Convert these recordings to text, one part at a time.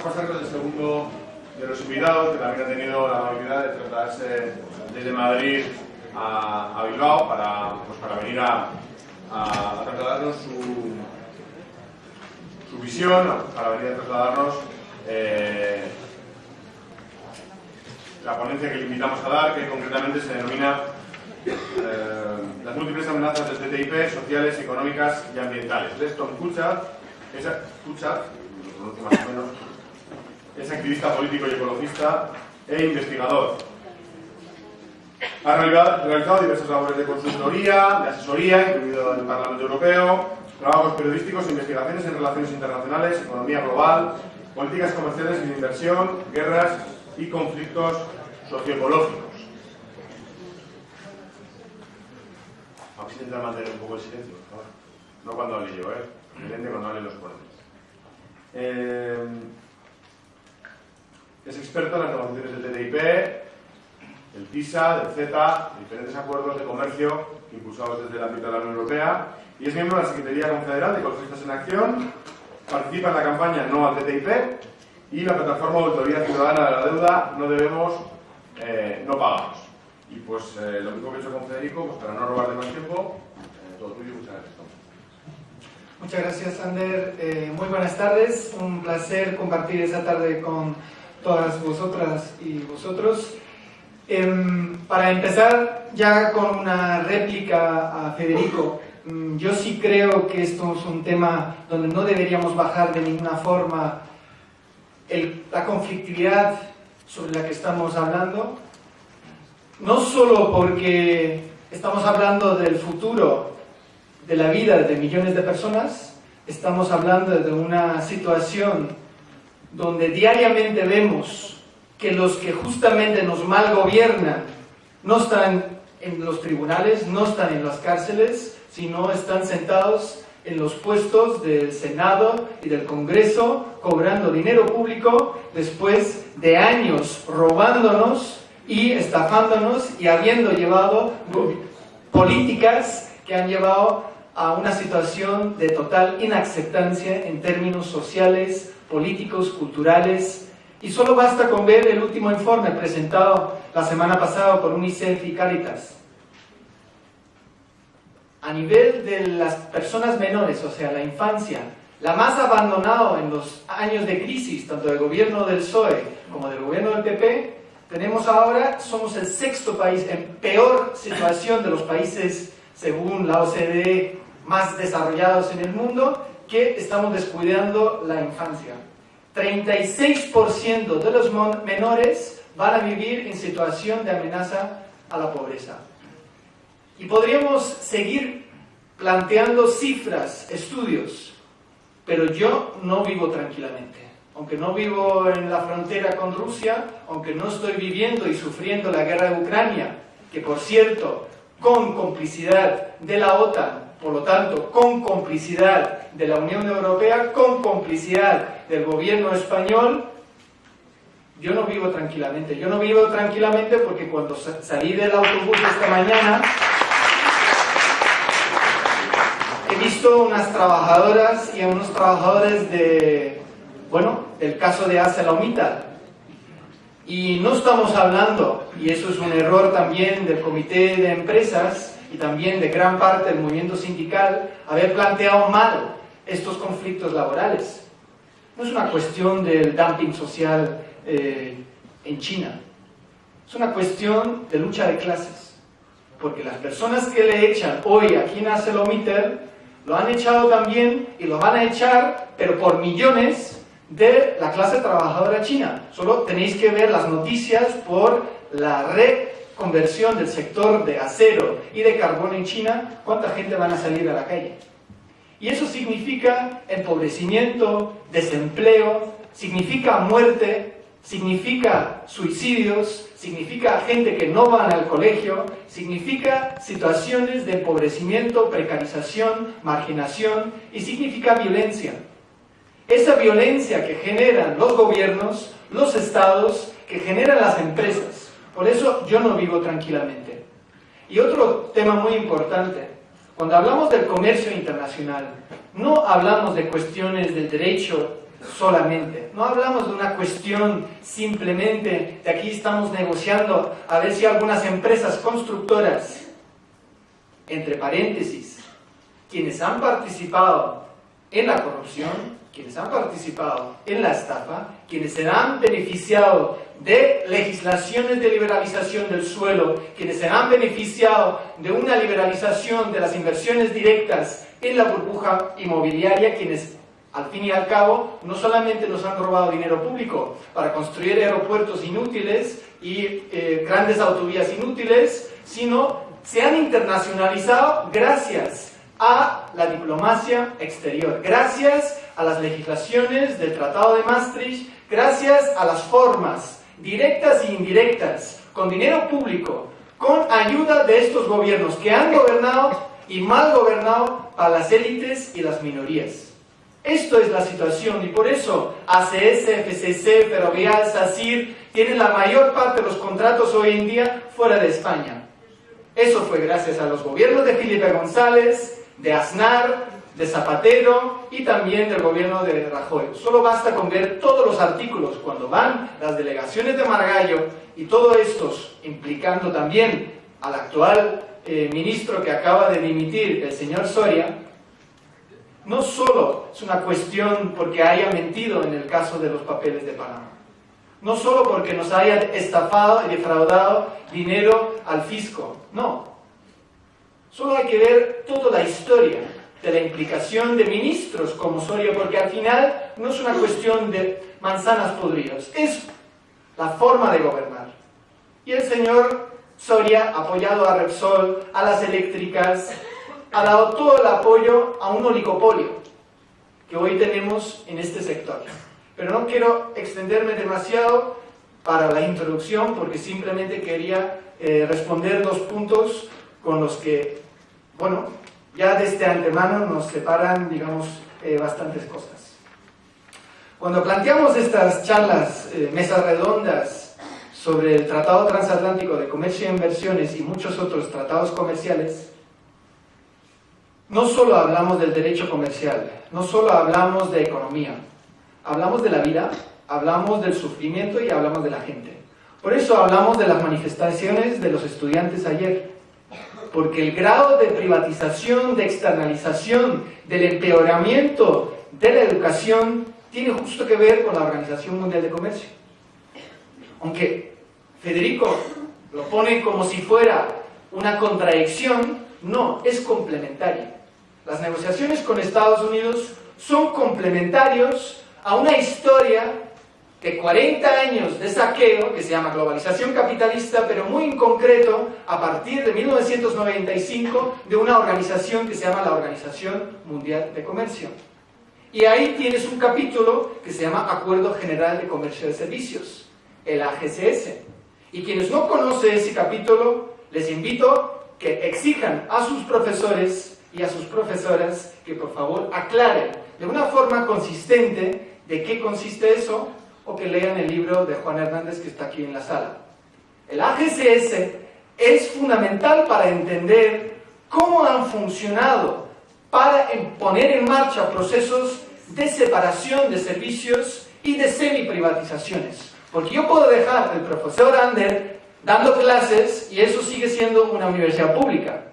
a pasar con el segundo de los invitados, que también ha tenido la amabilidad de trasladarse desde Madrid a, Bilbao para, pues, para venir a, a, trasladarnos su, su, visión, para venir a trasladarnos eh, la ponencia que le invitamos a dar, que concretamente se denomina eh, las múltiples amenazas del TTIP, sociales, económicas y ambientales. Leston Kuchar, es, Kuchar, más o menos, es activista político y ecologista e investigador. Ha realizado diversas labores de consultoría, de asesoría, incluido en el Parlamento Europeo, trabajos periodísticos e investigaciones en relaciones internacionales, economía global, políticas comerciales y de inversión, guerras y conflictos socioecológicos. Vamos a intentar mantener un poco el silencio, por favor. No cuando hable yo, ¿eh? Evidente cuando hable los ponentes. Eh, es experto en las negociaciones del TTIP, del TISA, del CETA, diferentes acuerdos de comercio impulsados desde el ámbito de la Unión Europea y es miembro de la Secretaría Confederal de Ecologistas en Acción, participa en la campaña No al TTIP y la plataforma de Autoridad Ciudadana de la Deuda No Debemos, eh, No Pagamos. Y pues eh, lo mismo que he hecho con Federico, pues para no robar de más tiempo, eh, todo tuyo, muchas gracias. Muchas gracias, Sander. muy buenas tardes. Un placer compartir esta tarde con todas vosotras y vosotros. Em, para empezar ya con una réplica a Federico, mm, yo sí creo que esto es un tema donde no deberíamos bajar de ninguna forma la conflictividad sobre la que estamos hablando, no solo porque estamos hablando del futuro de la vida de millones de personas, estamos hablando de una situación donde diariamente vemos que los que justamente nos mal gobiernan no están en los tribunales, no están en las cárceles, sino están sentados en los puestos del Senado y del Congreso, cobrando dinero público después de años robándonos y estafándonos y habiendo llevado políticas que han llevado a una situación de total inaceptancia en términos sociales, políticos, culturales, y solo basta con ver el último informe presentado la semana pasada por UNICEF y Caritas. A nivel de las personas menores, o sea, la infancia, la más abandonada en los años de crisis, tanto del gobierno del PSOE como del gobierno del PP, tenemos ahora, somos el sexto país en peor situación de los países, según la OCDE, más desarrollados en el mundo, que estamos descuidando la infancia. 36% de los menores van a vivir en situación de amenaza a la pobreza. Y podríamos seguir planteando cifras, estudios, pero yo no vivo tranquilamente. Aunque no vivo en la frontera con Rusia, aunque no estoy viviendo y sufriendo la guerra de Ucrania, que por cierto, con complicidad de la OTAN, por lo tanto, con complicidad de la Unión Europea, con complicidad del gobierno español, yo no vivo tranquilamente. Yo no vivo tranquilamente porque cuando salí del autobús esta mañana, he visto unas trabajadoras y a unos trabajadores de, bueno, del caso de ArcelorMittal. Y no estamos hablando, y eso es un error también del comité de empresas, y también de gran parte del movimiento sindical haber planteado mal estos conflictos laborales. No es una cuestión del dumping social eh, en China, es una cuestión de lucha de clases. Porque las personas que le echan hoy aquí en ArcelorMittal lo han echado también y lo van a echar, pero por millones de la clase trabajadora china. Solo tenéis que ver las noticias por la red conversión del sector de acero y de carbón en China, ¿cuánta gente van a salir a la calle? Y eso significa empobrecimiento, desempleo, significa muerte, significa suicidios, significa gente que no van al colegio, significa situaciones de empobrecimiento, precarización, marginación y significa violencia. Esa violencia que generan los gobiernos, los estados, que generan las empresas, por eso yo no vivo tranquilamente. Y otro tema muy importante, cuando hablamos del comercio internacional, no hablamos de cuestiones del derecho solamente. No hablamos de una cuestión simplemente de aquí estamos negociando a ver si algunas empresas constructoras, entre paréntesis, quienes han participado en la corrupción, quienes han participado en la estafa, quienes se han beneficiado de legislaciones de liberalización del suelo, quienes se han beneficiado de una liberalización de las inversiones directas en la burbuja inmobiliaria, quienes al fin y al cabo no solamente nos han robado dinero público para construir aeropuertos inútiles y eh, grandes autovías inútiles, sino se han internacionalizado gracias a la diplomacia exterior, gracias a las legislaciones del Tratado de Maastricht, gracias a las formas directas e indirectas, con dinero público, con ayuda de estos gobiernos que han gobernado y mal gobernado a las élites y las minorías. Esto es la situación y por eso ACS, FCC, Ferrovial, SACIR tienen la mayor parte de los contratos hoy en día fuera de España. Eso fue gracias a los gobiernos de Felipe González, de Aznar, de Zapatero y también del gobierno de Rajoy. Solo basta con ver todos los artículos cuando van las delegaciones de Margallo y todos estos implicando también al actual eh, ministro que acaba de dimitir, el señor Soria, no solo es una cuestión porque haya mentido en el caso de los papeles de Panamá, no solo porque nos haya estafado y defraudado dinero al fisco, no. Solo hay que ver toda la historia de la implicación de ministros como Soria, porque al final no es una cuestión de manzanas podridas, es la forma de gobernar. Y el señor Soria, apoyado a Repsol, a las eléctricas, ha dado todo el apoyo a un oligopolio que hoy tenemos en este sector. Pero no quiero extenderme demasiado para la introducción porque simplemente quería eh, responder dos puntos con los que, bueno, ya desde antemano nos separan, digamos, eh, bastantes cosas. Cuando planteamos estas charlas, eh, mesas redondas sobre el Tratado Transatlántico de Comercio e Inversiones y muchos otros tratados comerciales, no solo hablamos del derecho comercial, no solo hablamos de economía, hablamos de la vida, hablamos del sufrimiento y hablamos de la gente. Por eso hablamos de las manifestaciones de los estudiantes ayer, porque el grado de privatización, de externalización, del empeoramiento de la educación tiene justo que ver con la Organización Mundial de Comercio. Aunque Federico lo pone como si fuera una contradicción, no, es complementaria. Las negociaciones con Estados Unidos son complementarios a una historia de 40 años de saqueo, que se llama globalización capitalista, pero muy en concreto a partir de 1995 de una organización que se llama la Organización Mundial de Comercio. Y ahí tienes un capítulo que se llama Acuerdo General de Comercio de Servicios, el AGCS. Y quienes no conocen ese capítulo, les invito que exijan a sus profesores y a sus profesoras que por favor aclaren de una forma consistente de qué consiste eso o que lean el libro de Juan Hernández que está aquí en la sala. El AGCS es fundamental para entender cómo han funcionado para poner en marcha procesos de separación de servicios y de semi-privatizaciones. Porque yo puedo dejar al profesor Ander dando clases y eso sigue siendo una universidad pública.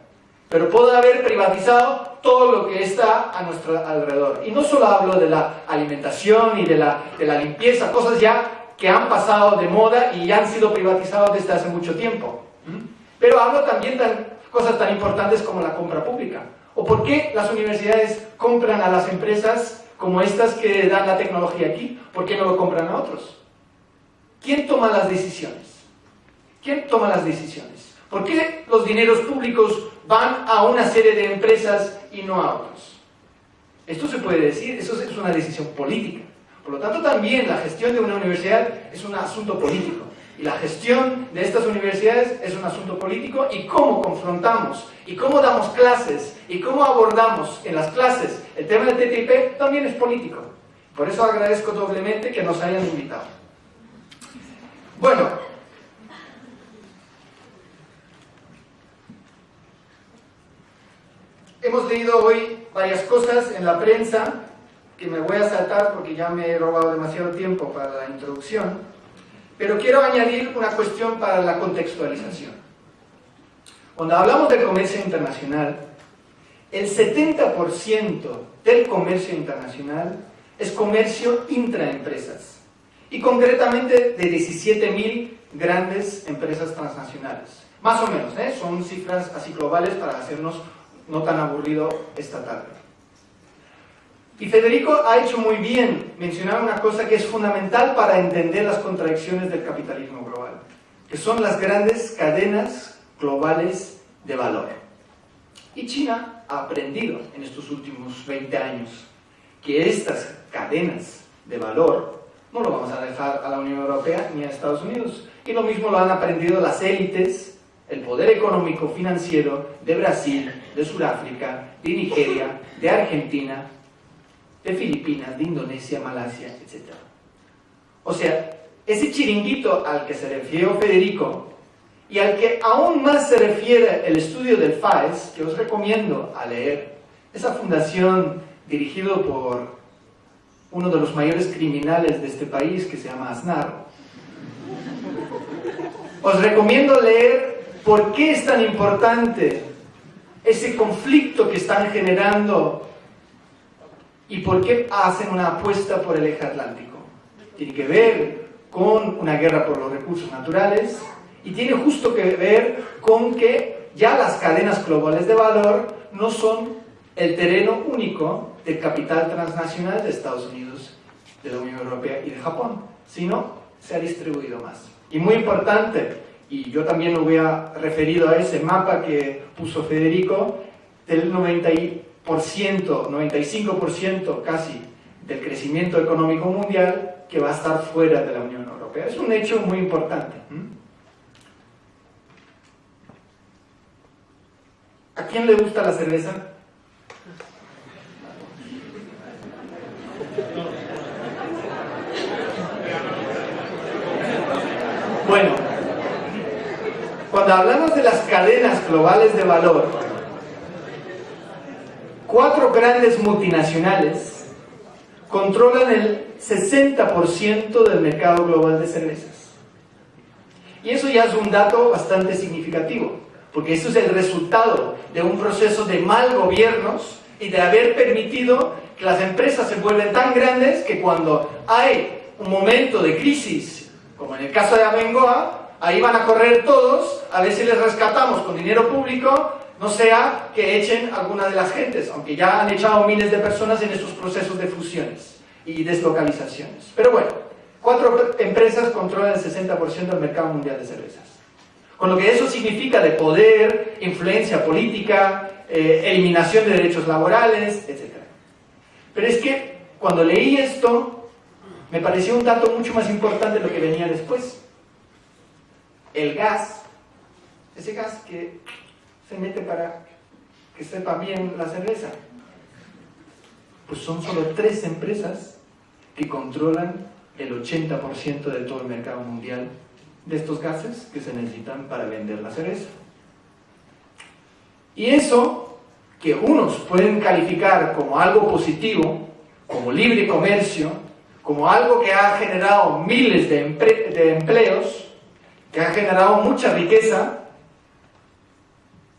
Pero puedo haber privatizado todo lo que está a nuestro alrededor. Y no solo hablo de la alimentación y de la, de la limpieza, cosas ya que han pasado de moda y ya han sido privatizados desde hace mucho tiempo. Pero hablo también de cosas tan importantes como la compra pública. ¿O por qué las universidades compran a las empresas como estas que dan la tecnología aquí? ¿Por qué no lo compran a otros? ¿Quién toma las decisiones? ¿Quién toma las decisiones? ¿Por qué los dineros públicos van a una serie de empresas y no a otros. Esto se puede decir, eso es una decisión política. Por lo tanto, también la gestión de una universidad es un asunto político. Y la gestión de estas universidades es un asunto político y cómo confrontamos, y cómo damos clases, y cómo abordamos en las clases el tema del TTIP también es político. Por eso agradezco doblemente que nos hayan invitado. Bueno, Hemos leído hoy varias cosas en la prensa que me voy a saltar porque ya me he robado demasiado tiempo para la introducción, pero quiero añadir una cuestión para la contextualización. Cuando hablamos de comercio internacional, el 70% del comercio internacional es comercio intraempresas y concretamente de 17.000 grandes empresas transnacionales. Más o menos, ¿eh? son cifras así globales para hacernos no tan aburrido esta tarde. Y Federico ha hecho muy bien mencionar una cosa que es fundamental para entender las contradicciones del capitalismo global, que son las grandes cadenas globales de valor. Y China ha aprendido en estos últimos 20 años que estas cadenas de valor no lo vamos a dejar a la Unión Europea ni a Estados Unidos. Y lo mismo lo han aprendido las élites, el poder económico financiero de Brasil, de Sudáfrica, de Nigeria, de Argentina, de Filipinas, de Indonesia, Malasia, etc. O sea, ese chiringuito al que se refirió Federico y al que aún más se refiere el estudio del FAES, que os recomiendo a leer, esa fundación dirigido por uno de los mayores criminales de este país, que se llama Aznar, os recomiendo leer por qué es tan importante ese conflicto que están generando ¿Y por qué hacen una apuesta por el eje atlántico? Tiene que ver con una guerra por los recursos naturales y tiene justo que ver con que ya las cadenas globales de valor no son el terreno único del capital transnacional de Estados Unidos, de la Unión Europea y de Japón, sino se ha distribuido más. Y muy importante, y yo también lo hubiera referido a ese mapa que puso Federico, del 90 95% casi del crecimiento económico mundial que va a estar fuera de la Unión Europea. Es un hecho muy importante. ¿A quién le gusta la cerveza? Bueno, cuando hablamos de las cadenas globales de valor, cuatro grandes multinacionales controlan el 60% del mercado global de cervezas. Y eso ya es un dato bastante significativo, porque eso es el resultado de un proceso de mal gobiernos y de haber permitido que las empresas se vuelven tan grandes que cuando hay un momento de crisis, como en el caso de Abengoa, ahí van a correr todos a ver si les rescatamos con dinero público no sea que echen alguna de las gentes, aunque ya han echado miles de personas en estos procesos de fusiones y deslocalizaciones. Pero bueno, cuatro empresas controlan el 60% del mercado mundial de cervezas. Con lo que eso significa de poder, influencia política, eh, eliminación de derechos laborales, etc. Pero es que cuando leí esto, me pareció un dato mucho más importante de lo que venía después. El gas, ese gas que se mete para que sepa bien la cerveza? Pues son solo tres empresas que controlan el 80% de todo el mercado mundial de estos gases que se necesitan para vender la cerveza. Y eso, que unos pueden calificar como algo positivo, como libre comercio, como algo que ha generado miles de, de empleos, que ha generado mucha riqueza,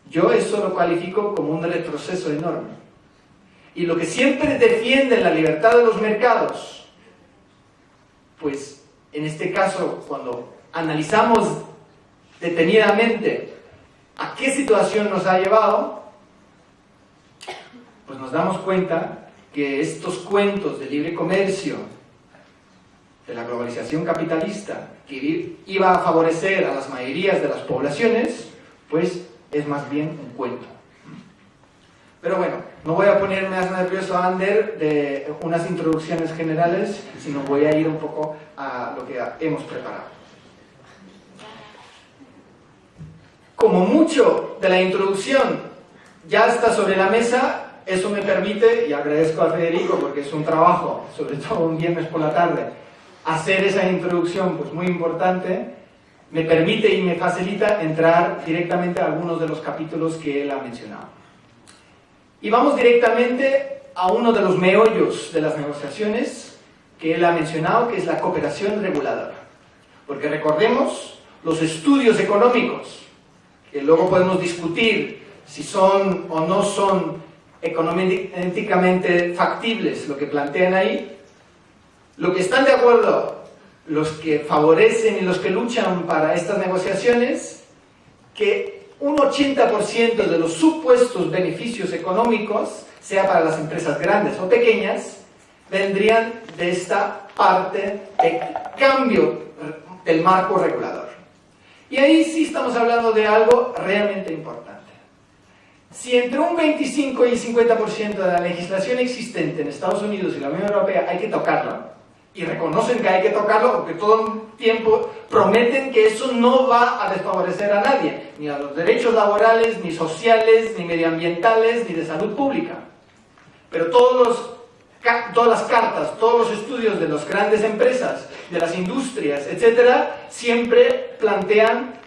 yo eso lo califico como un retroceso enorme. Y lo que siempre defiende la libertad de los mercados, pues en este caso, cuando analizamos detenidamente a qué situación nos ha llevado, pues nos damos cuenta que estos cuentos de libre comercio, de la globalización capitalista, que iba a favorecer a las mayorías de las poblaciones, pues es más bien un cuento. Pero bueno, no voy a poner más nervioso Ander de unas introducciones generales, sino voy a ir un poco a lo que hemos preparado. Como mucho de la introducción ya está sobre la mesa, eso me permite, y agradezco a Federico porque es un trabajo, sobre todo un viernes por la tarde, hacer esa introducción pues muy importante, me permite y me facilita entrar directamente a algunos de los capítulos que él ha mencionado. Y vamos directamente a uno de los meollos de las negociaciones que él ha mencionado, que es la cooperación reguladora. Porque recordemos, los estudios económicos, que luego podemos discutir si son o no son económicamente factibles lo que plantean ahí, lo que están de acuerdo los que favorecen y los que luchan para estas negociaciones, que un 80% de los supuestos beneficios económicos, sea para las empresas grandes o pequeñas, vendrían de esta parte de cambio del marco regulador. Y ahí sí estamos hablando de algo realmente importante. Si entre un 25 y 50% de la legislación existente en Estados Unidos y la Unión Europea hay que tocarla, y reconocen que hay que tocarlo porque todo el tiempo prometen que eso no va a desfavorecer a nadie, ni a los derechos laborales, ni sociales, ni medioambientales, ni de salud pública. Pero todos los, todas las cartas, todos los estudios de las grandes empresas, de las industrias, etcétera, siempre plantean,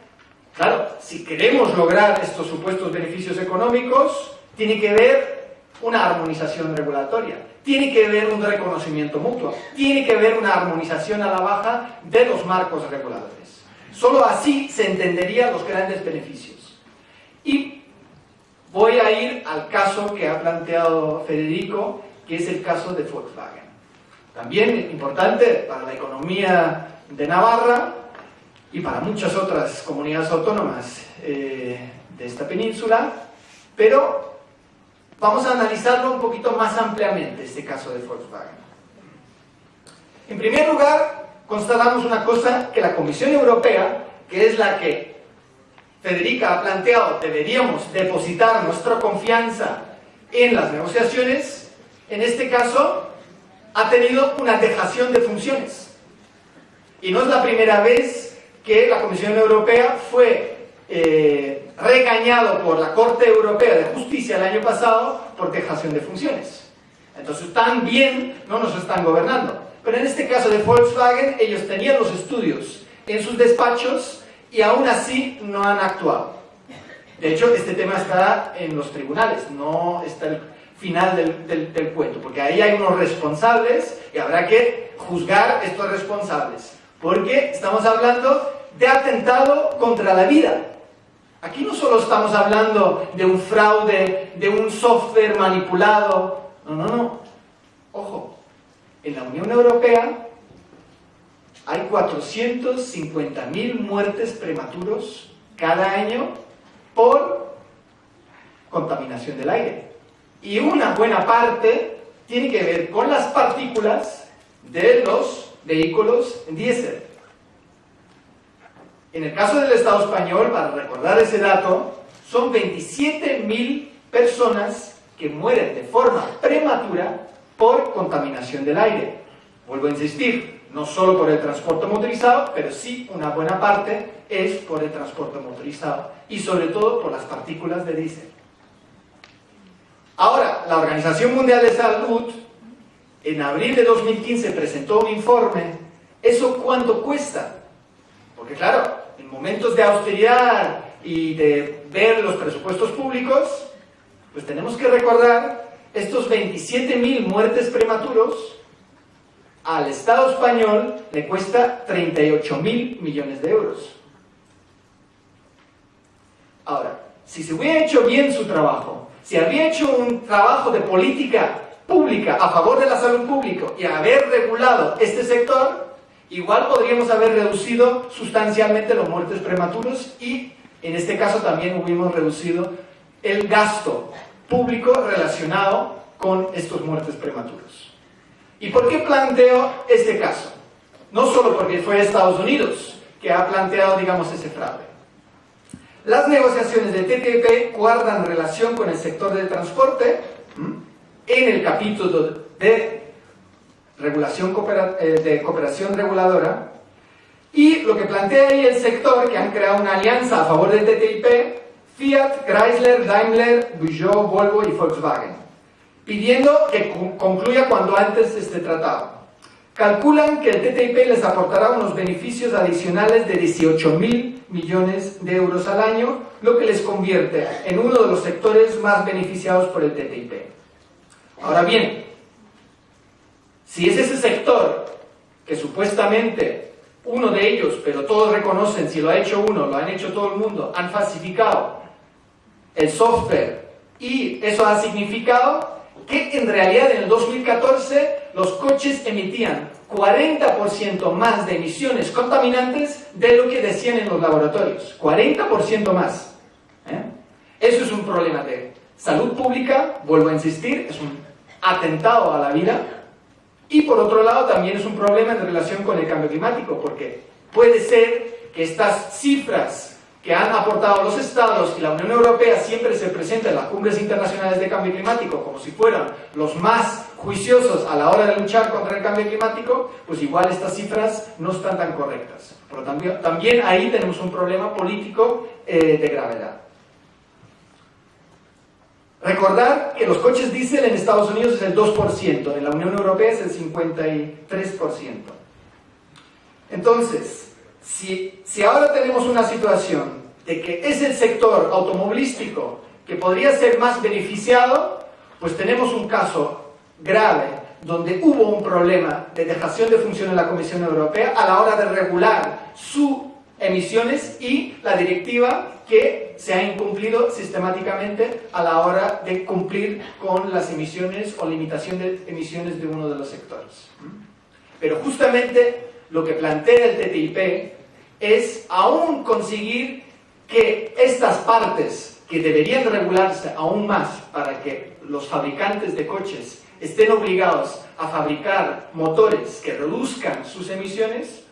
claro, si queremos lograr estos supuestos beneficios económicos, tiene que haber una armonización regulatoria tiene que haber un reconocimiento mutuo, tiene que haber una armonización a la baja de los marcos reguladores. Solo así se entenderían los grandes beneficios. Y voy a ir al caso que ha planteado Federico, que es el caso de Volkswagen. También importante para la economía de Navarra y para muchas otras comunidades autónomas eh, de esta península, pero Vamos a analizarlo un poquito más ampliamente, este caso de Volkswagen. En primer lugar, constatamos una cosa que la Comisión Europea, que es la que Federica ha planteado, deberíamos depositar nuestra confianza en las negociaciones, en este caso ha tenido una dejación de funciones. Y no es la primera vez que la Comisión Europea fue eh, regañado por la Corte Europea de Justicia el año pasado por dejación de funciones. Entonces también no nos están gobernando. Pero en este caso de Volkswagen, ellos tenían los estudios en sus despachos y aún así no han actuado. De hecho, este tema está en los tribunales, no está el final del, del cuento, porque ahí hay unos responsables y habrá que juzgar estos responsables, porque estamos hablando de atentado contra la vida. Aquí no solo estamos hablando de un fraude, de un software manipulado. No, no, no. Ojo, en la Unión Europea hay 450.000 muertes prematuros cada año por contaminación del aire. Y una buena parte tiene que ver con las partículas de los vehículos diésel. En el caso del Estado español, para recordar ese dato, son 27.000 personas que mueren de forma prematura por contaminación del aire. Vuelvo a insistir, no solo por el transporte motorizado, pero sí una buena parte es por el transporte motorizado y sobre todo por las partículas de diésel. Ahora, la Organización Mundial de Salud en abril de 2015 presentó un informe. ¿Eso cuánto cuesta? Porque claro, en momentos de austeridad y de ver los presupuestos públicos, pues tenemos que recordar estos 27.000 muertes prematuros al Estado español le cuesta 38.000 millones de euros. Ahora, si se hubiera hecho bien su trabajo, si había hecho un trabajo de política pública a favor de la salud pública y haber regulado este sector, igual podríamos haber reducido sustancialmente los muertes prematuros y en este caso también hubiéramos reducido el gasto público relacionado con estos muertes prematuros. ¿Y por qué planteo este caso? No solo porque fue Estados Unidos que ha planteado, digamos, ese fraude. Las negociaciones de TTIP guardan relación con el sector del transporte en el capítulo de regulación eh, de cooperación reguladora, y lo que plantea ahí el sector, que han creado una alianza a favor del TTIP, Fiat, Chrysler, Daimler, Peugeot, Volvo y Volkswagen, pidiendo que concluya cuando antes este tratado. Calculan que el TTIP les aportará unos beneficios adicionales de 18 mil millones de euros al año, lo que les convierte en uno de los sectores más beneficiados por el TTIP. Ahora bien, si es ese sector que supuestamente uno de ellos, pero todos reconocen, si lo ha hecho uno, lo han hecho todo el mundo, han falsificado el software y eso ha significado que en realidad en el 2014 los coches emitían 40% más de emisiones contaminantes de lo que decían en los laboratorios. 40% más. ¿eh? Eso es un problema de salud pública, vuelvo a insistir, es un atentado a la vida. Y por otro lado también es un problema en relación con el cambio climático, porque puede ser que estas cifras que han aportado los estados y la Unión Europea siempre se presenta en las cumbres internacionales de cambio climático como si fueran los más juiciosos a la hora de luchar contra el cambio climático, pues igual estas cifras no están tan correctas. Pero también, también ahí tenemos un problema político eh, de gravedad. Recordar que los coches diésel en Estados Unidos es el 2%, en la Unión Europea es el 53%. Entonces, si, ahora tenemos una situación de que es el sector automovilístico que podría ser más beneficiado, pues tenemos un caso grave donde hubo un problema de dejación de función en la Comisión Europea a la hora de regular sus emisiones y la directiva que se ha incumplido sistemáticamente a la hora de cumplir con las emisiones o limitación de emisiones de uno de los sectores. Pero justamente lo que plantea el TTIP es aún conseguir que estas partes que deberían regularse aún más para que los fabricantes de coches estén obligados a fabricar motores que reduzcan sus emisiones,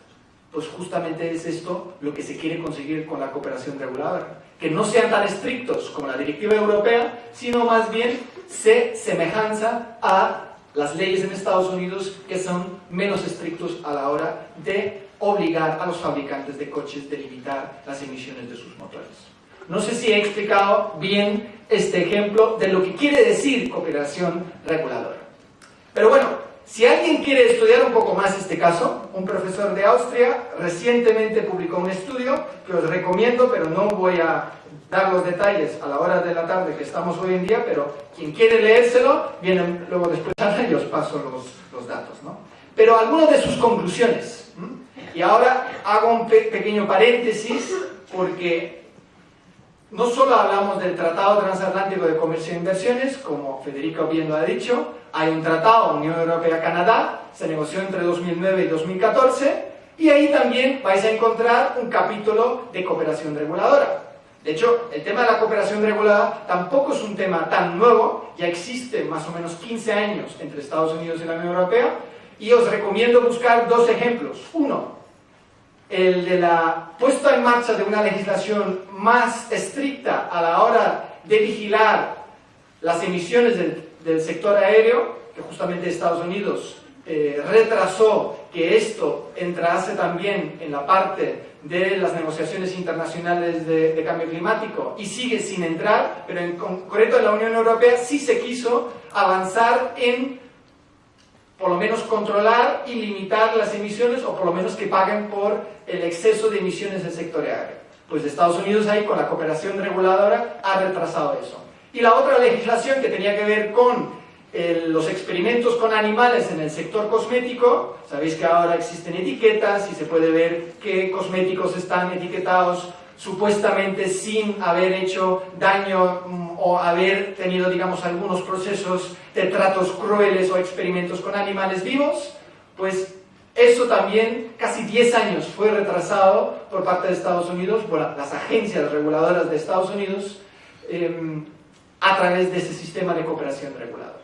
pues justamente es esto lo que se quiere conseguir con la cooperación reguladora. Que no sean tan estrictos como la directiva europea, sino más bien se semejanza a las leyes en Estados Unidos que son menos estrictos a la hora de obligar a los fabricantes de coches de limitar las emisiones de sus motores. No sé si he explicado bien este ejemplo de lo que quiere decir cooperación reguladora. Pero bueno, si alguien quiere estudiar un poco más este caso, un profesor de Austria recientemente publicó un estudio que os recomiendo, pero no voy a dar los detalles a la hora de la tarde que estamos hoy en día, pero quien quiere leérselo, viene luego después y os paso los, los datos. ¿no? Pero algunas de sus conclusiones. Y ahora hago un pequeño paréntesis porque no solo hablamos del Tratado Transatlántico de Comercio e Inversiones, como Federica bien lo ha dicho, hay un tratado Unión Europea-Canadá, se negoció entre 2009 y 2014, y ahí también vais a encontrar un capítulo de cooperación reguladora. De hecho, el tema de la cooperación regulada tampoco es un tema tan nuevo, ya existe más o menos 15 años entre Estados Unidos y la Unión Europea, y os recomiendo buscar dos ejemplos. Uno, el de la puesta en marcha de una legislación más estricta a la hora de vigilar las emisiones del, sector aéreo, que justamente Estados Unidos eh, retrasó que esto entrase también en la parte de las negociaciones internacionales de, de, cambio climático y sigue sin entrar, pero en concreto en la Unión Europea sí se quiso avanzar en por lo menos controlar y limitar las emisiones o por lo menos que paguen por el exceso de emisiones del sector aéreo. Pues Estados Unidos ahí con la cooperación reguladora ha retrasado eso. Y la otra legislación que tenía que ver con los experimentos con animales en el sector cosmético, sabéis que ahora existen etiquetas y se puede ver qué cosméticos están etiquetados supuestamente sin haber hecho daño mm, o haber tenido, digamos, algunos procesos de tratos crueles o experimentos con animales vivos, pues eso también casi 10 años fue retrasado por parte de Estados Unidos, por las agencias reguladoras de Estados Unidos, em, a través de ese sistema de cooperación regulada.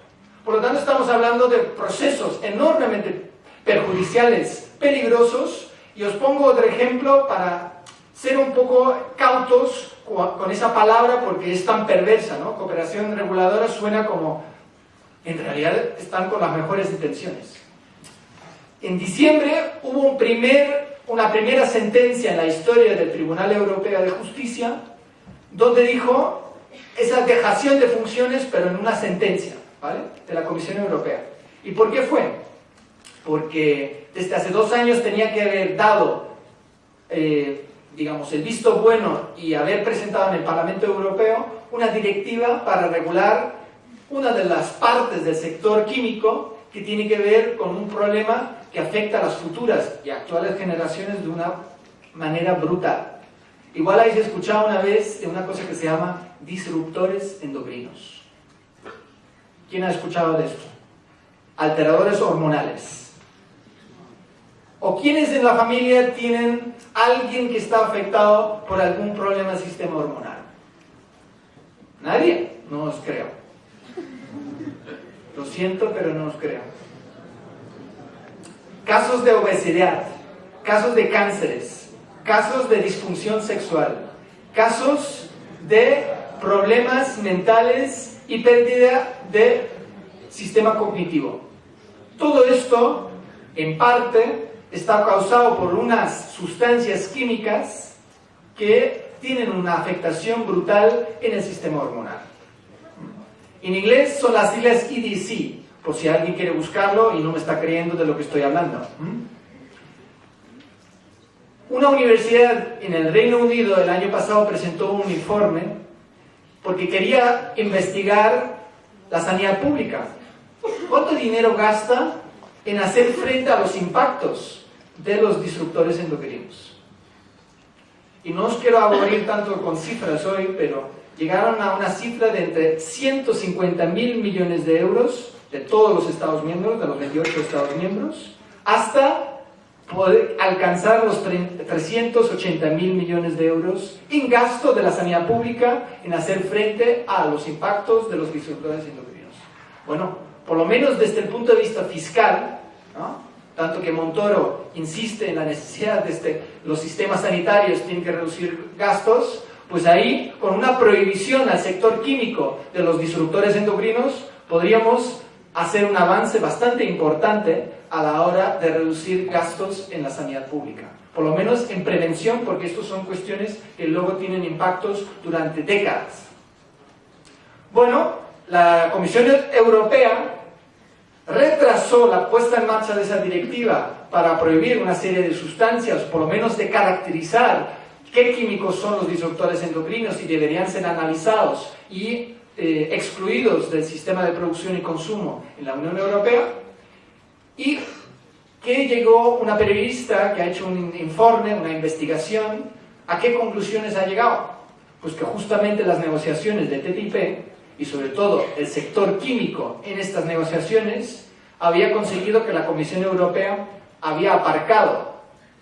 Por lo tanto, estamos hablando de procesos enormemente perjudiciales, peligrosos, y os pongo otro ejemplo para ser un poco cautos con esa palabra porque es tan perversa, ¿no? Cooperación reguladora suena como, en realidad están con las mejores intenciones. En diciembre hubo un primer, una primera sentencia en la historia del Tribunal Europeo de Justicia donde dijo esa dejación de funciones pero en una sentencia de la Comisión Europea. ¿Y por qué fue? Porque desde hace dos años tenía que haber dado, eh, digamos, el visto bueno y haber presentado en el Parlamento Europeo una directiva para regular una de las partes del sector químico que tiene que ver con un problema que afecta a las futuras y actuales generaciones de una manera brutal. Igual habéis escuchado una vez de una cosa que se llama disruptores endocrinos. ¿Quién ha escuchado de esto? Alteradores hormonales. ¿O quiénes en la familia tienen alguien que está afectado por algún problema del sistema hormonal? ¿Nadie? No os creo. Lo siento, pero no os creo. Casos de obesidad, casos de cánceres, casos de disfunción sexual, casos de problemas mentales y pérdida de sistema cognitivo. Todo esto, en parte, está causado por unas sustancias químicas que tienen una afectación brutal en el sistema hormonal. En inglés son las siglas EDC, por si alguien quiere buscarlo y no me está creyendo de lo que estoy hablando. Una universidad en el Reino Unido el año pasado presentó un informe porque quería investigar la sanidad pública. ¿Cuánto dinero gasta en hacer frente a los impactos de los disruptores endocrinos? Y no os quiero aburrir tanto con cifras hoy, pero llegaron a una cifra de entre 150 mil millones de euros de todos los Estados miembros, de los 28 Estados miembros, hasta poder alcanzar los 380 mil millones de euros en gasto de la sanidad pública en hacer frente a los impactos de los disruptores endocrinos. Bueno, por lo menos desde el punto de vista fiscal, tanto que Montoro insiste en la necesidad de este, los sistemas sanitarios tienen que reducir gastos, pues ahí, con una prohibición al sector químico de los disruptores endocrinos, podríamos hacer un avance bastante importante a la hora de reducir gastos en la sanidad pública. Por lo menos en prevención, porque estos son cuestiones que luego tienen impactos durante décadas. Bueno, la Comisión Europea retrasó la puesta en marcha de esa directiva para prohibir una serie de sustancias, por lo menos de caracterizar qué químicos son los disruptores endocrinos y deberían ser analizados y eh, excluidos del sistema de producción y consumo en la Unión Europea. Y que llegó una periodista que ha hecho un informe, una investigación, ¿a qué conclusiones ha llegado? Pues que justamente las negociaciones de TTIP y sobre todo el sector químico en estas negociaciones había conseguido que la Comisión Europea había aparcado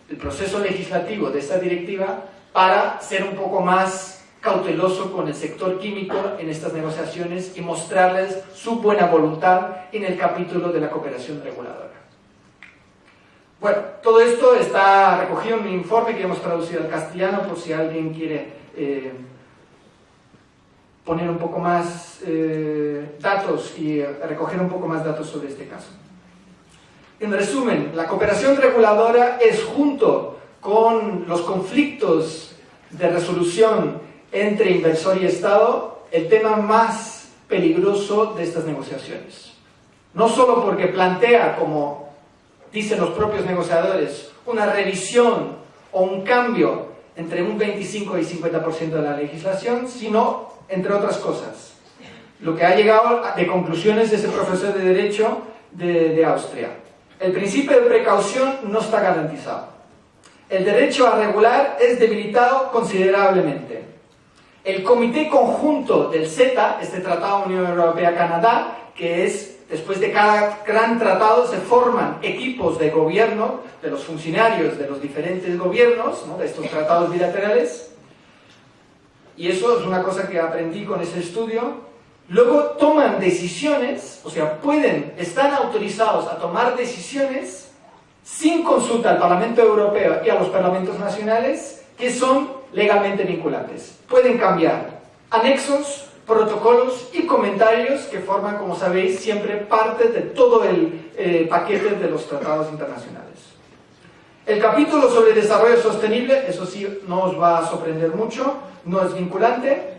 el proceso legislativo de esta directiva para ser un poco más cauteloso con el sector químico en estas negociaciones y mostrarles su buena voluntad en el capítulo de la cooperación reguladora. Bueno, todo esto está recogido en un informe que hemos traducido al castellano por si alguien quiere eh, poner un poco más eh, datos y recoger un poco más datos sobre este caso. En resumen, la cooperación reguladora es junto con los conflictos de resolución entre inversor y Estado el tema más peligroso de estas negociaciones. No solo porque plantea, como dicen los propios negociadores, una revisión o un cambio entre un 25 y 50% de la legislación, sino entre otras cosas. Lo que ha llegado de conclusiones de ese profesor de Derecho de, de Austria. El principio de precaución no está garantizado. El derecho a regular es debilitado considerablemente. El Comité Conjunto del CETA, este Tratado Unión Europea-Canadá, que es, después de cada gran tratado, se forman equipos de gobierno, de los funcionarios de los diferentes gobiernos, de estos tratados bilaterales, y eso es una cosa que aprendí con ese estudio, luego toman decisiones, o sea, pueden, están autorizados a tomar decisiones sin consulta al Parlamento Europeo y a los parlamentos nacionales que son legalmente vinculantes. Pueden cambiar anexos, protocolos y comentarios que forman, como sabéis, siempre parte de todo el eh, paquete de los tratados internacionales. El capítulo sobre desarrollo sostenible, eso sí, no os va a sorprender mucho, no es vinculante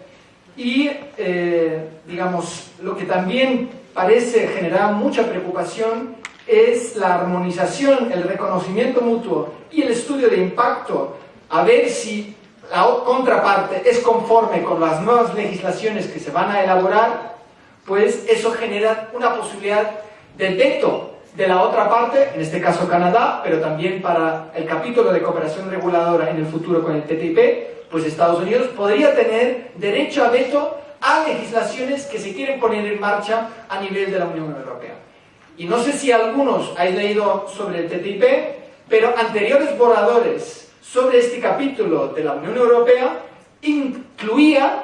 y, eh, digamos, lo que también parece generar mucha preocupación es la armonización, el reconocimiento mutuo y el estudio de impacto a ver si la contraparte es conforme con las nuevas legislaciones que se van a elaborar, pues eso genera una posibilidad de veto de la otra parte, en este caso Canadá, pero también para el capítulo de cooperación reguladora en el futuro con el TTIP, pues Estados Unidos podría tener derecho a veto a legislaciones que se quieren poner en marcha a nivel de la Unión Europea. Y no sé si algunos habéis leído sobre el TTIP, pero anteriores borradores sobre este capítulo de la Unión Europea incluía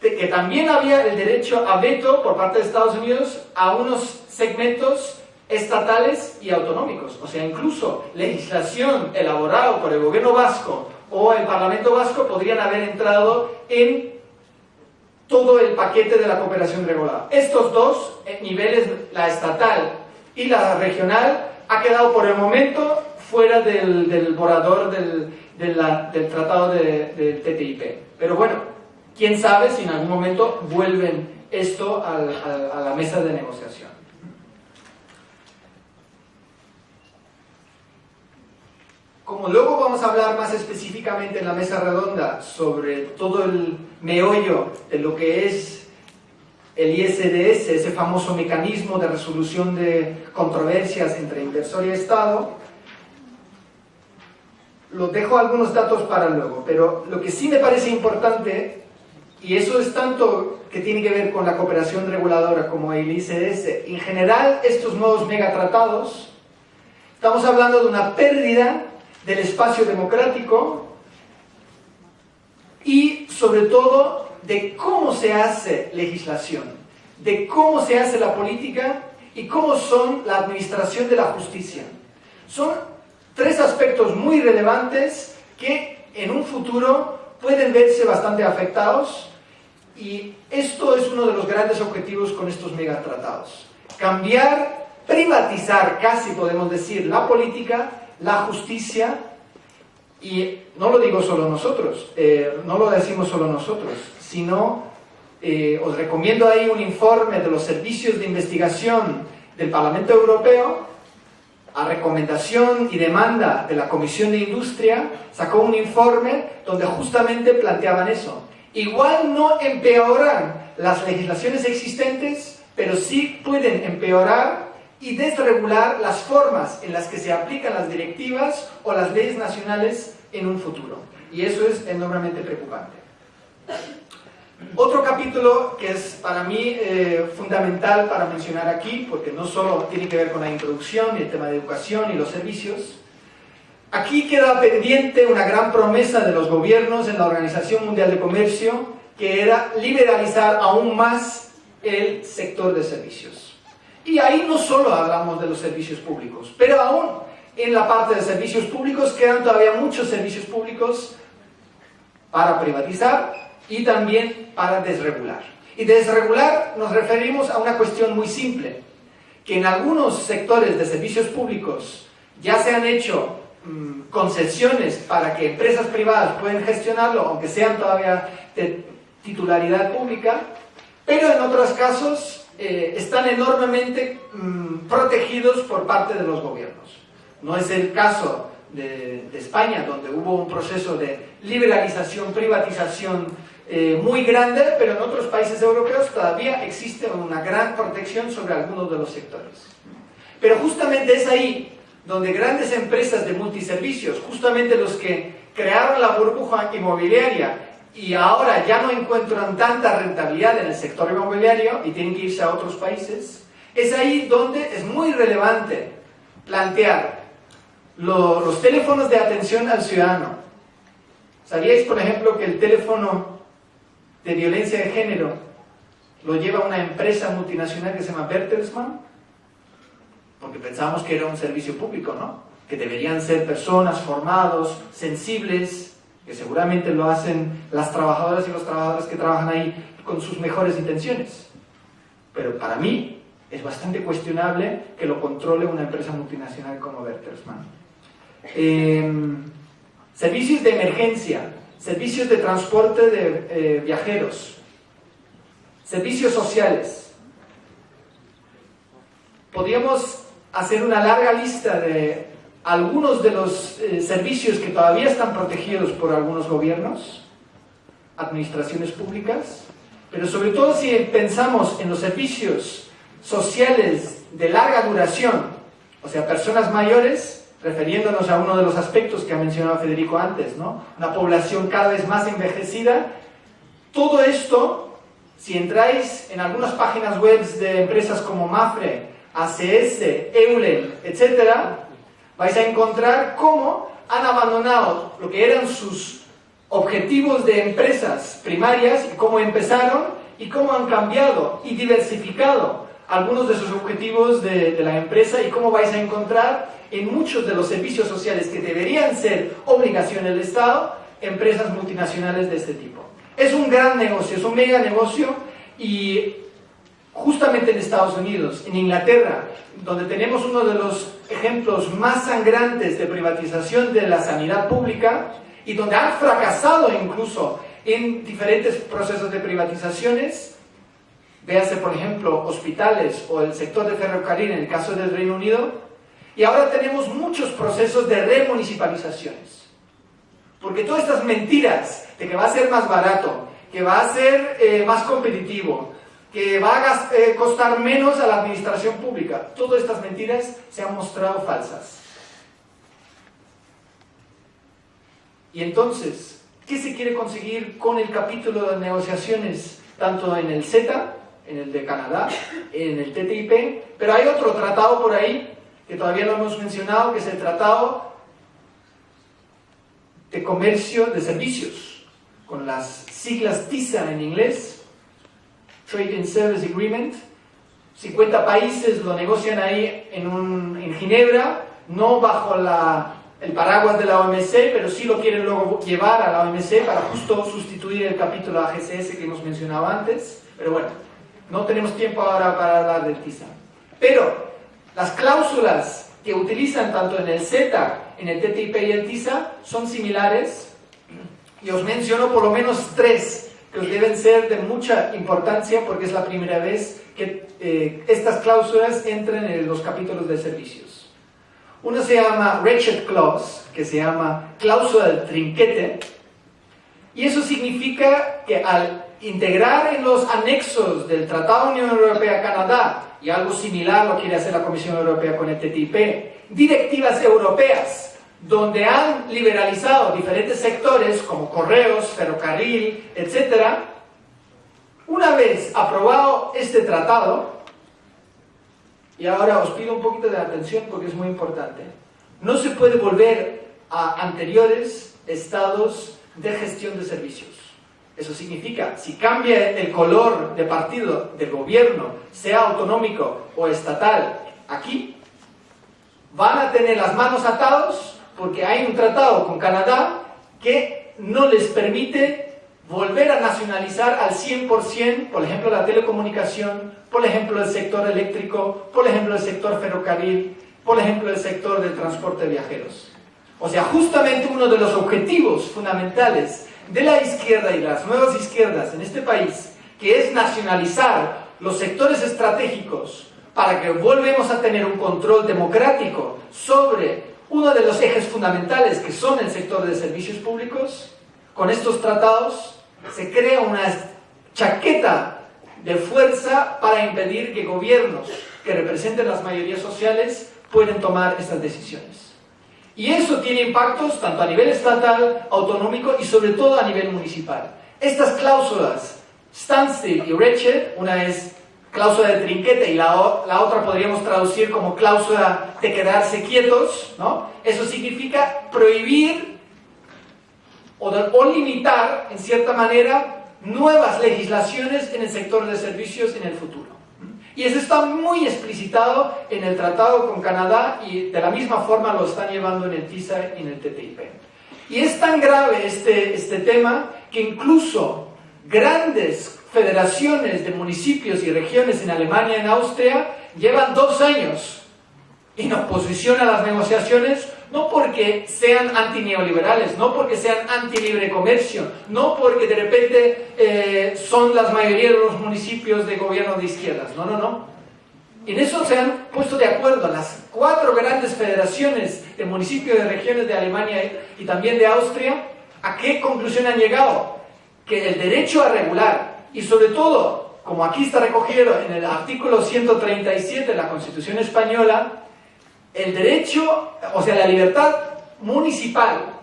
que también había el derecho a veto por parte de Estados Unidos a unos segmentos estatales y autonómicos. O sea, incluso legislación elaborada por el gobierno vasco o el Parlamento vasco podrían haber entrado en todo el paquete de la cooperación regulada. Estos dos eh, niveles, la estatal y la regional, ha quedado por el momento fuera del, del borrador del, tratado de, del TTIP. Pero bueno, quién sabe si en algún momento vuelven esto a la mesa de negociación. Como luego vamos a hablar más específicamente en la mesa redonda sobre todo el meollo de lo que es el ISDS, ese famoso mecanismo de resolución de controversias entre inversor y Estado, lo dejo algunos datos para luego, pero lo que sí me parece importante, y eso es tanto que tiene que ver con la cooperación reguladora como el ICS, en general estos nuevos megatratados, estamos hablando de una pérdida del espacio democrático y sobre todo de cómo se hace legislación, de cómo se hace la política y cómo son la administración de la justicia. Son tres aspectos muy relevantes que en un futuro pueden verse bastante afectados y esto es uno de los grandes objetivos con estos megatratados. Cambiar, privatizar casi podemos decir la política la justicia, y no lo digo solo nosotros, eh, no lo decimos solo nosotros, sino eh, os recomiendo ahí un informe de los servicios de investigación del Parlamento Europeo, a recomendación y demanda de la Comisión de Industria, sacó un informe donde justamente planteaban eso. Igual no empeoran las legislaciones existentes, pero sí pueden empeorar y desregular las formas en las que se aplican las directivas o las leyes nacionales en un futuro. Y eso es enormemente preocupante. Otro capítulo que es para mí eh, fundamental para mencionar aquí, porque no solo tiene que ver con la introducción y el tema de educación y los servicios, aquí queda pendiente una gran promesa de los gobiernos en la Organización Mundial de Comercio, que era liberalizar aún más el sector de servicios. Y ahí no solo hablamos de los servicios públicos, pero aún en la parte de servicios públicos quedan todavía muchos servicios públicos para privatizar y también para desregular. Y desregular nos referimos a una cuestión muy simple, que en algunos sectores de servicios públicos ya se han hecho mm, concesiones para que empresas privadas puedan gestionarlo, aunque sean todavía de titularidad pública, pero en otros casos eh, están enormemente mm, protegidos por parte de los gobiernos. No es el caso de, España, donde hubo un proceso de liberalización, privatización eh, muy grande, pero en otros países europeos todavía existe una gran protección sobre algunos de los sectores. Pero justamente es ahí donde grandes empresas de multiservicios, justamente los que crearon la burbuja inmobiliaria y ahora ya no encuentran tanta rentabilidad en el sector inmobiliario y tienen que irse a otros países, es ahí donde es muy relevante plantear los teléfonos de atención al ciudadano. ¿Sabíais, por ejemplo, que el teléfono de violencia de género lo lleva una empresa multinacional que se llama Bertelsmann? Porque pensábamos que era un servicio público, ¿no? Que deberían ser personas formados, sensibles, que seguramente lo hacen las trabajadoras y los trabajadores que trabajan ahí con sus mejores intenciones. Pero para mí es bastante cuestionable que lo controle una empresa multinacional como Bertelsmann. Em, servicios de emergencia, servicios de transporte de eh, viajeros, servicios sociales. Podríamos hacer una larga lista de algunos de los eh, servicios que todavía están protegidos por algunos gobiernos, administraciones públicas, pero sobre todo si pensamos en los servicios sociales de larga duración, o sea, personas mayores, refiriéndonos a uno de los aspectos que ha mencionado Federico antes, ¿no? Una población cada vez más envejecida. Todo esto, si entráis en algunas páginas web de empresas como Mafre, ACS, Eulen, etc., vais a encontrar cómo han abandonado lo que eran sus objetivos de empresas primarias y cómo empezaron y cómo han cambiado y diversificado algunos de sus objetivos de, de la empresa y cómo vais a encontrar en muchos de los servicios sociales que deberían ser obligación del Estado, empresas multinacionales de este tipo. Es un gran negocio, es un mega negocio y justamente en Estados Unidos, en Inglaterra, donde tenemos uno de los ejemplos más sangrantes de privatización de la sanidad pública y donde han fracasado incluso en diferentes procesos de privatizaciones, véase por ejemplo hospitales o el sector de ferrocarril en el caso del Reino Unido, y ahora tenemos muchos procesos de remunicipalizaciones. Porque todas estas mentiras de que va a ser más barato, que va a ser eh, más competitivo, que va a eh, costar menos a la administración pública, todas estas mentiras se han mostrado falsas. Y entonces, ¿qué se quiere conseguir con el capítulo de negociaciones, tanto en el CETA, en el de Canadá, en el TTIP, pero hay otro tratado por ahí que todavía no hemos mencionado, que es el Tratado de Comercio de Servicios, con las siglas TISA en inglés, Trade and Service Agreement. 50 países lo negocian ahí en, un, en Ginebra, no bajo la, el paraguas de la OMC, pero sí lo quieren luego llevar a la OMC para justo sustituir el capítulo AGCS que hemos mencionado antes. Pero bueno, no tenemos tiempo ahora para hablar del TISA. Pero las cláusulas que utilizan tanto en el Z, en el TTIP y el TISA son similares y os menciono por lo menos tres que os deben ser de mucha importancia porque es la primera vez que eh, estas cláusulas entran en los capítulos de servicios. Uno se llama Ratchet Clause, que se llama cláusula del trinquete, y eso significa que al integrar en los anexos del Tratado Unión Europea-Canadá y algo similar lo quiere hacer la Comisión Europea con el TTIP, directivas europeas donde han liberalizado diferentes sectores como correos, ferrocarril, etc. Una vez aprobado este tratado, y ahora os pido un poquito de atención porque es muy importante, no se puede volver a anteriores estados de gestión de servicios. Eso significa, si cambia el color de partido del gobierno, sea autonómico o estatal, aquí, van a tener las manos atados porque hay un tratado con Canadá que no les permite volver a nacionalizar al 100%, por ejemplo, la telecomunicación, por ejemplo, el sector eléctrico, por ejemplo, el sector ferrocarril, por ejemplo, el sector del transporte de viajeros. O sea, justamente uno de los objetivos fundamentales de la izquierda y las nuevas izquierdas en este país, que es nacionalizar los sectores estratégicos para que volvemos a tener un control democrático sobre uno de los ejes fundamentales que son el sector de servicios públicos, con estos tratados se crea una chaqueta de fuerza para impedir que gobiernos que representen las mayorías sociales puedan tomar estas decisiones. Y eso tiene impactos tanto a nivel estatal, autonómico y sobre todo a nivel municipal. Estas cláusulas, standstill y wretched, una es cláusula de trinquete y la, la, otra podríamos traducir como cláusula de quedarse quietos, ¿no? Eso significa prohibir o, o limitar, en cierta manera, nuevas legislaciones en el sector de servicios en el futuro. Y eso está muy explicitado en el tratado con Canadá y de la misma forma lo están llevando en el TISA y en el TTIP. Y es tan grave este, este tema que incluso grandes federaciones de municipios y regiones en Alemania y en Austria llevan dos años en oposición a las negociaciones no porque sean antineoliberales, no porque sean anti-libre comercio, no porque de repente eh, son las mayoría de los municipios de gobierno de izquierdas, no, no, no. Y en eso se han puesto de acuerdo las cuatro grandes federaciones de municipios y regiones de Alemania y también de Austria. ¿A qué conclusión han llegado? Que el derecho a regular y sobre todo, como aquí está recogido en el artículo 137 de la Constitución Española, el derecho, o sea, la libertad municipal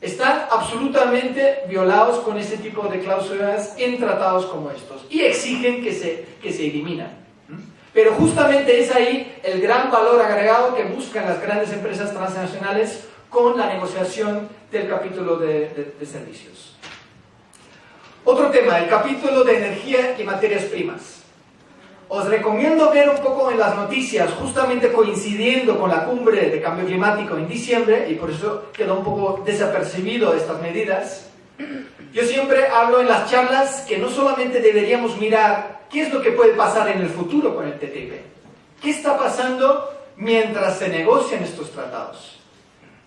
están absolutamente violados con este tipo de cláusulas en tratados como estos y exigen que se, que se eliminan. Pero justamente es ahí el gran valor agregado que buscan las grandes empresas transnacionales con la negociación del capítulo de, servicios. Otro tema, el capítulo de energía y materias primas. Os recomiendo ver un poco en las noticias, justamente coincidiendo con la cumbre de cambio climático en diciembre, y por eso quedó un poco desapercibido estas medidas. Yo siempre hablo en las charlas que no solamente deberíamos mirar ¿Qué es lo que puede pasar en el futuro con el TTIP? ¿Qué está pasando mientras se negocian estos tratados?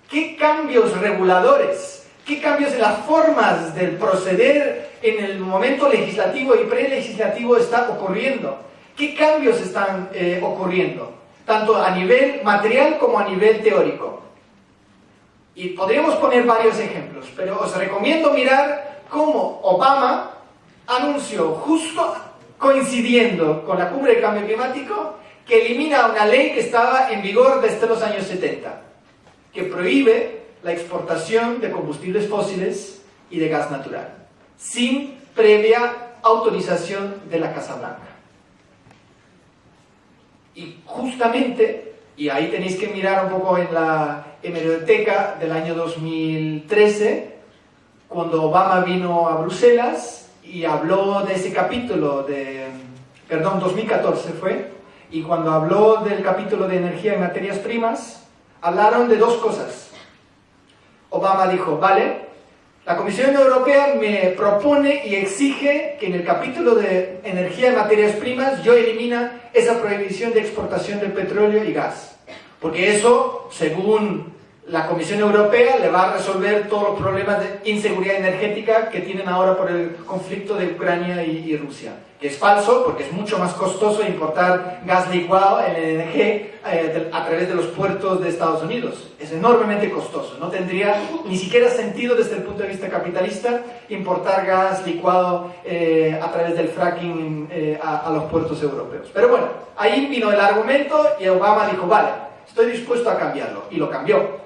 ¿Qué cambios reguladores? ¿Qué cambios en las formas del proceder en el momento legislativo y prelegislativo está ocurriendo? ¿Qué cambios están eh, ocurriendo? Tanto a nivel material como a nivel teórico. Y podríamos poner varios ejemplos, pero os recomiendo mirar cómo Obama anunció justo coincidiendo con la cumbre de cambio climático, que elimina una ley que estaba en vigor desde los años 70, que prohíbe la exportación de combustibles fósiles y de gas natural, sin previa autorización de la Casa Blanca. Y justamente, y ahí tenéis que mirar un poco en la hemeroteca del año 2013, cuando Obama vino a Bruselas, y habló de ese capítulo de, perdón, 2014 fue, y cuando habló del capítulo de energía y materias primas, hablaron de dos cosas. Obama dijo, vale, la Comisión Europea me propone y exige que en el capítulo de energía y materias primas yo elimina esa prohibición de exportación del petróleo y gas. Porque eso, según la Comisión Europea le va a resolver todos los problemas de inseguridad energética que tienen ahora por el conflicto de Ucrania y, Rusia. Que es falso porque es mucho más costoso importar gas licuado, LNG, eh, a través de los puertos de Estados Unidos. Es enormemente costoso. No tendría ni siquiera sentido desde el punto de vista capitalista importar gas licuado eh, a través del fracking eh, a, a los puertos europeos. Pero bueno, ahí vino el argumento y Obama dijo, vale, estoy dispuesto a cambiarlo. Y lo cambió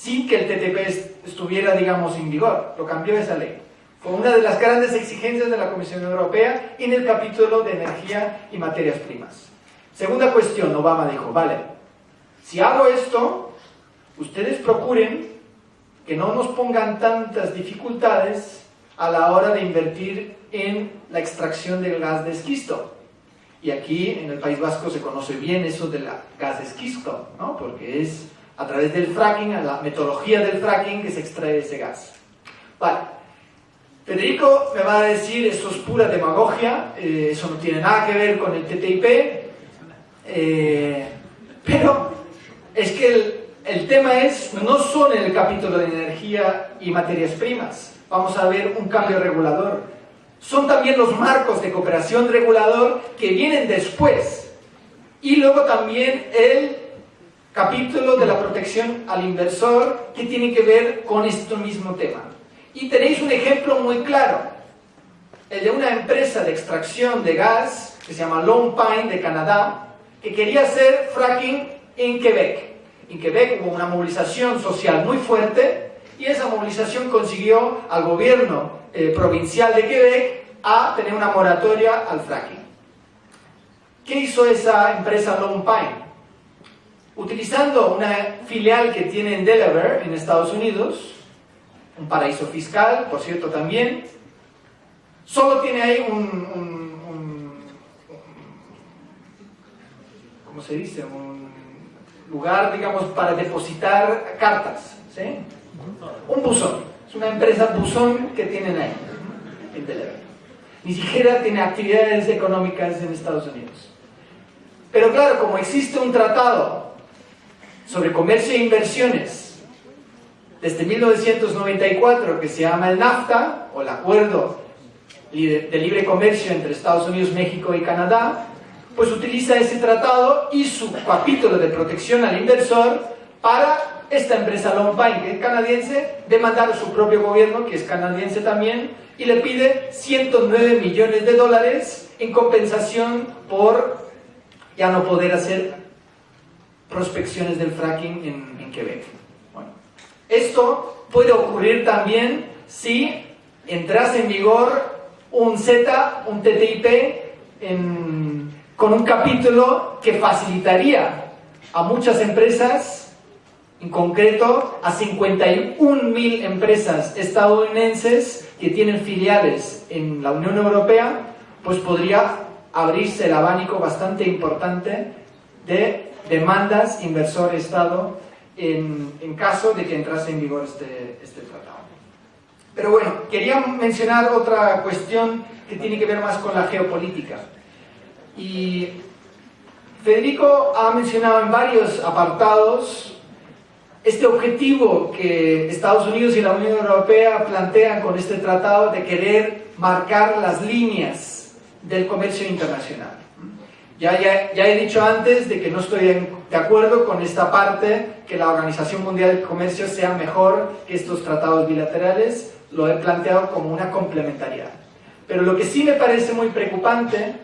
sin que el TTP estuviera, digamos, en vigor. Lo cambió esa ley. Fue una de las grandes exigencias de la Comisión Europea en el capítulo de energía y materias primas. Segunda cuestión, Obama dijo, vale, si hago esto, ustedes procuren que no nos pongan tantas dificultades a la hora de invertir en la extracción del gas de esquisto. Y aquí en el País Vasco se conoce bien eso del gas de esquisto, ¿no? porque es a través del fracking, a la metodología del fracking que se extrae ese gas. Vale. Federico me va a decir, eso es pura demagogia, eh, eso no tiene nada que ver con el TTIP, eh, pero es que el, el tema es, no solo en el capítulo de energía y materias primas, vamos a ver un cambio regulador, son también los marcos de cooperación regulador que vienen después, y luego también el capítulo de la protección al inversor que tiene que ver con este mismo tema. Y tenéis un ejemplo muy claro, el de una empresa de extracción de gas que se llama Long Pine de Canadá, que quería hacer fracking en Quebec. En Quebec hubo una movilización social muy fuerte y esa movilización consiguió al gobierno eh, provincial de Quebec a tener una moratoria al fracking. ¿Qué hizo esa empresa Long Pine? utilizando una filial que tiene en Delaware, en Estados Unidos, un paraíso fiscal, por cierto, también, solo tiene ahí un, ¿cómo se dice? Un lugar, digamos, para depositar cartas, ¿sí? Un buzón, es una empresa buzón que tienen ahí, en Delaware. Ni siquiera tiene actividades económicas en Estados Unidos. Pero claro, como existe un tratado sobre comercio e inversiones desde 1994 que se llama el NAFTA, o el Acuerdo de Libre Comercio entre Estados Unidos, México y Canadá, pues utiliza ese tratado y su capítulo de protección al inversor para esta empresa Long Pine, que es canadiense, demandar a su propio gobierno, que es canadiense también, y le pide 109 millones de dólares en compensación por ya no poder hacer prospecciones del fracking en Quebec. Esto puede ocurrir también si entrase en vigor un Z, un TTIP, con un capítulo que facilitaría a muchas empresas, en concreto a 51.000 empresas estadounidenses que tienen filiales en la Unión Europea, pues podría abrirse el abanico bastante importante de demandas inversor-Estado en, en, caso de que entrase en vigor este, este tratado. Pero bueno, quería mencionar otra cuestión que tiene que ver más con la geopolítica. Y Federico ha mencionado en varios apartados este objetivo que Estados Unidos y la Unión Europea plantean con este tratado de querer marcar las líneas del comercio internacional. Ya, he dicho antes de que no estoy de acuerdo con esta parte, que la Organización Mundial del Comercio sea mejor que estos tratados bilaterales, lo he planteado como una complementariedad. Pero lo que sí me parece muy preocupante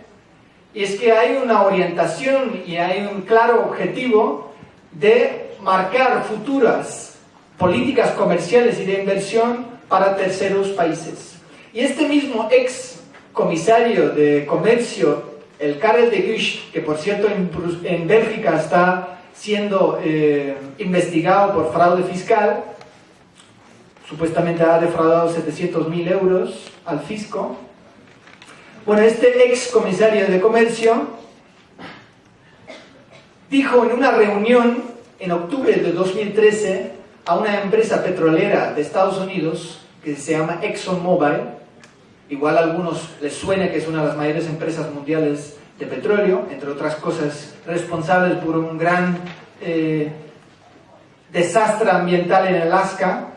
es que hay una orientación y hay un claro objetivo de marcar futuras políticas comerciales y de inversión para terceros países. Y este mismo ex comisario de comercio, el Karel de Gucht, que por cierto en, Bélgica está siendo eh, investigado por fraude fiscal, supuestamente ha defraudado 700.000 euros al fisco. Bueno, este ex comisario de comercio dijo en una reunión en octubre de 2013 a una empresa petrolera de Estados Unidos que se llama ExxonMobil, igual a algunos les suene que es una de las mayores empresas mundiales de petróleo, entre otras cosas responsable por un gran eh, desastre ambiental en Alaska,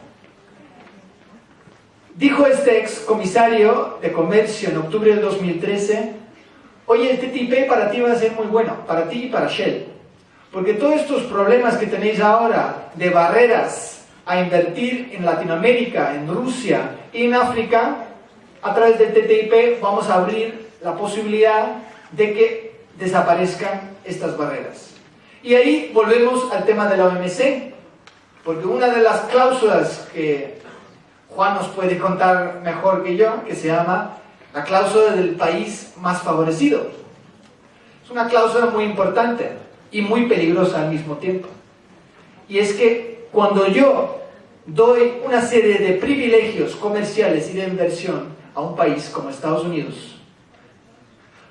Dijo este ex comisario de comercio en octubre de 2013, oye, el TTIP para ti va a ser muy bueno, para ti y para Shell. Porque todos estos problemas que tenéis ahora de barreras a invertir en Latinoamérica, en Rusia y en África, a través del TTIP vamos a abrir la posibilidad de que desaparezcan estas barreras. Y ahí volvemos al tema de la OMC, porque una de las cláusulas que Juan nos puede contar mejor que yo, que se llama la cláusula del país más favorecido. Es una cláusula muy importante y muy peligrosa al mismo tiempo. Y es que cuando yo doy una serie de privilegios comerciales y de inversión a un país como Estados Unidos,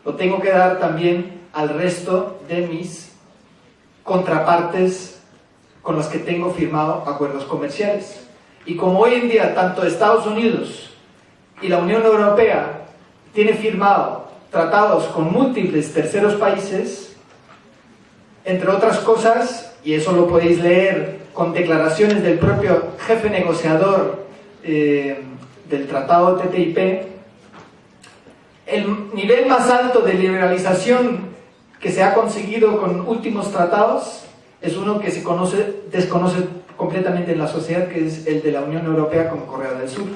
lo tengo que dar también al resto de mis contrapartes con los que tengo firmado acuerdos comerciales. Y como hoy en día tanto Estados Unidos y la Unión Europea tienen firmado tratados con múltiples terceros países, entre otras cosas, y eso lo podéis leer con declaraciones del propio jefe negociador eh, del tratado TTIP, el nivel más alto de liberalización que se ha conseguido con últimos tratados es uno que se conoce, desconoce completamente en la sociedad, que es el de la Unión Europea con Corea del Sur.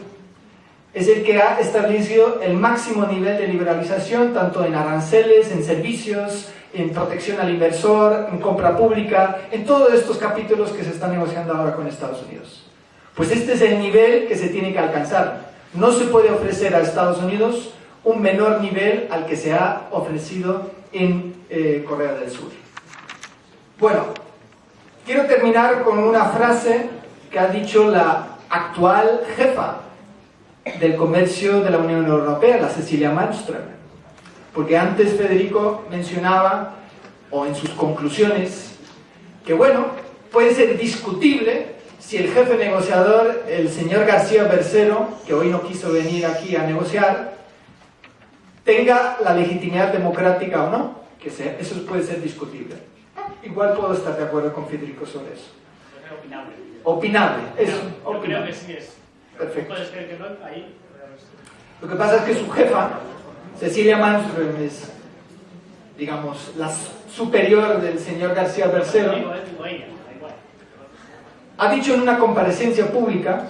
Es el que ha establecido el máximo nivel de liberalización, tanto en aranceles, en servicios, en protección al inversor, en compra pública, en todos estos capítulos que se están negociando ahora con Estados Unidos. Pues este es el nivel que se tiene que alcanzar. No se puede ofrecer a Estados Unidos un menor nivel al que se ha ofrecido en eh, Corea del Sur. Bueno, Quiero terminar con una frase que ha dicho la actual jefa del comercio de la Unión Europea, la Cecilia Malmström. Porque antes Federico mencionaba, o en sus conclusiones, que bueno, puede ser discutible si el jefe negociador, el señor García Bercero, que hoy no quiso venir aquí a negociar, tenga la legitimidad democrática o no, que eso puede ser discutible igual puedo estar de acuerdo con Federico sobre eso. Opinable. Opinable, eso. Yo creo que sí es. Perfecto. Que no, ahí. Lo que pasa es que su jefa, Cecilia Malmström, es, digamos, la superior del señor García Bercero, Digo, él, digo ella, da igual. Ha dicho en una comparecencia pública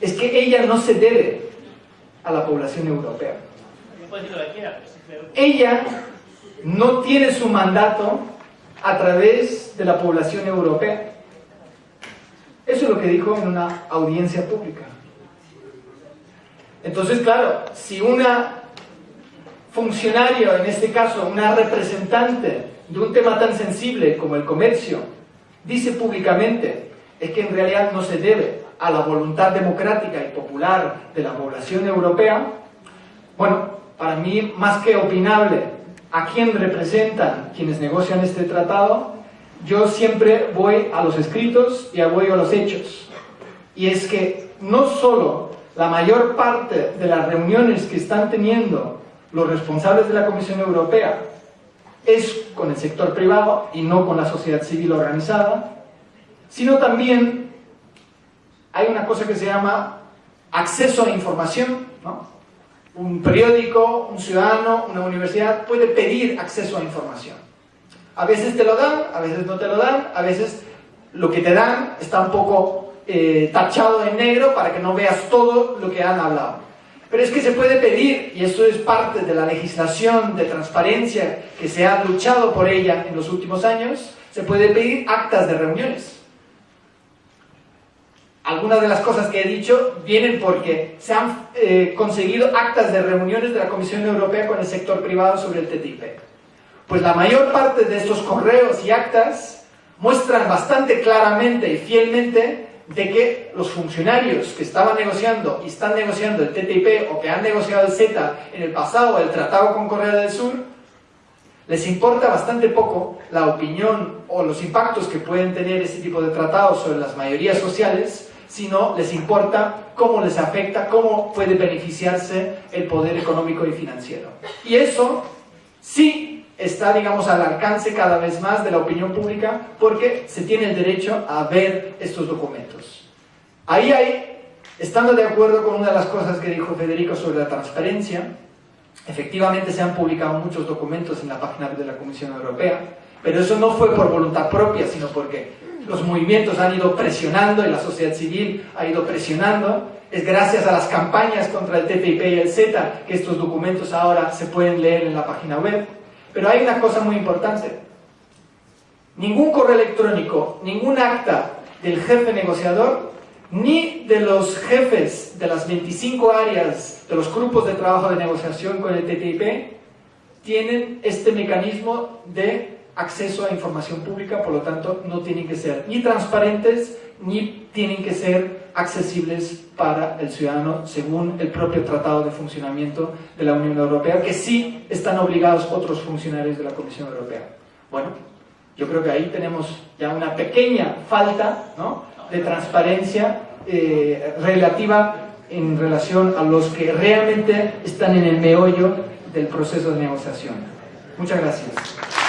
es que ella no se debe a la población europea. Ella no tiene su mandato a través de la población europea. Eso es lo que dijo en una audiencia pública. Entonces, claro, si una funcionario, en este caso una representante de un tema tan sensible como el comercio, dice públicamente es que en realidad no se debe a la voluntad democrática y popular de la población europea, bueno, para mí más que opinable a quién representan quienes negocian este tratado, yo siempre voy a los escritos y voy a los hechos. Y es que no solo la mayor parte de las reuniones que están teniendo los responsables de la Comisión Europea es con el sector privado y no con la sociedad civil organizada, sino también hay una cosa que se llama acceso a información, ¿no? Un periódico, un ciudadano, una universidad puede pedir acceso a información. A veces te lo dan, a veces no te lo dan, a veces lo que te dan está un poco eh, tachado en negro para que no veas todo lo que han hablado. Pero es que se puede pedir, y eso es parte de la legislación de transparencia que se ha luchado por ella en los últimos años, se puede pedir actas de reuniones. Algunas de las cosas que he dicho vienen porque se han eh, conseguido actas de reuniones de la Comisión Europea con el sector privado sobre el TTIP. Pues la mayor parte de estos correos y actas muestran bastante claramente y fielmente de que los funcionarios que estaban negociando y están negociando el TTIP o que han negociado el CETA en el pasado, el tratado con Corea del Sur, les importa bastante poco la opinión o los impactos que pueden tener ese tipo de tratados sobre las mayorías sociales, sino les importa cómo les afecta, cómo puede beneficiarse el poder económico y financiero. Y eso sí está, digamos, al alcance cada vez más de la opinión pública porque se tiene el derecho a ver estos documentos. Ahí hay, estando de acuerdo con una de las cosas que dijo Federico sobre la transparencia, efectivamente se han publicado muchos documentos en la página de la Comisión Europea, pero eso no fue por voluntad propia, sino porque los movimientos han ido presionando y la sociedad civil ha ido presionando. Es gracias a las campañas contra el TTIP y el CETA que estos documentos ahora se pueden leer en la página web. Pero hay una cosa muy importante. Ningún correo electrónico, ningún acta del jefe negociador, ni de los jefes de las 25 áreas de los grupos de trabajo de negociación con el TTIP, tienen este mecanismo de acceso a información pública, por lo tanto no tienen que ser ni transparentes ni tienen que ser accesibles para el ciudadano según el propio Tratado de Funcionamiento de la Unión Europea, que sí están obligados otros funcionarios de la Comisión Europea. Bueno, yo creo que ahí tenemos ya una pequeña falta de transparencia eh, relativa en relación a los que realmente están en el meollo del proceso de negociación. Muchas gracias.